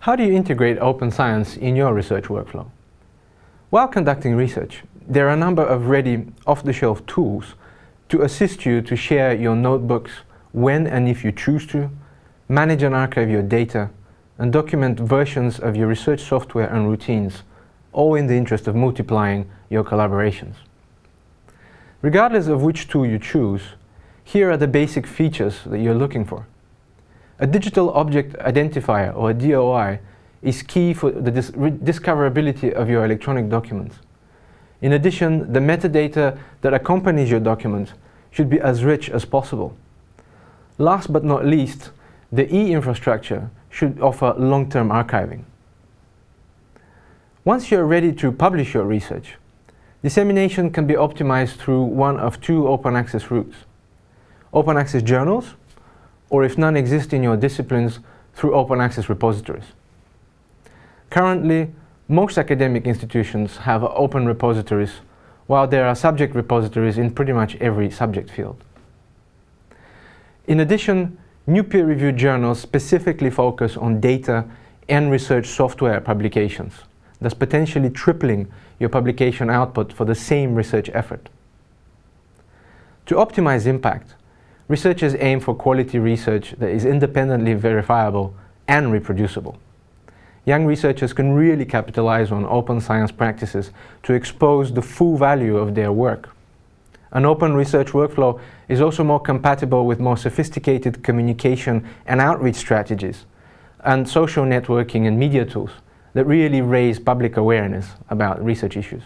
How do you integrate open science in your research workflow? While conducting research, there are a number of ready off-the-shelf tools to assist you to share your notebooks when and if you choose to, manage and archive your data, and document versions of your research software and routines, all in the interest of multiplying your collaborations. Regardless of which tool you choose, here are the basic features that you're looking for. A digital object identifier, or DOI, is key for the dis discoverability of your electronic documents. In addition, the metadata that accompanies your document should be as rich as possible. Last but not least, the e-infrastructure should offer long-term archiving. Once you're ready to publish your research, dissemination can be optimized through one of two open access routes. Open access journals, or if none exist in your disciplines, through open access repositories. Currently, most academic institutions have open repositories, while there are subject repositories in pretty much every subject field. In addition, new peer-reviewed journals specifically focus on data and research software publications, thus potentially tripling your publication output for the same research effort. To optimize impact, researchers aim for quality research that is independently verifiable and reproducible. Young researchers can really capitalize on open science practices to expose the full value of their work. An open research workflow is also more compatible with more sophisticated communication and outreach strategies and social networking and media tools that really raise public awareness about research issues.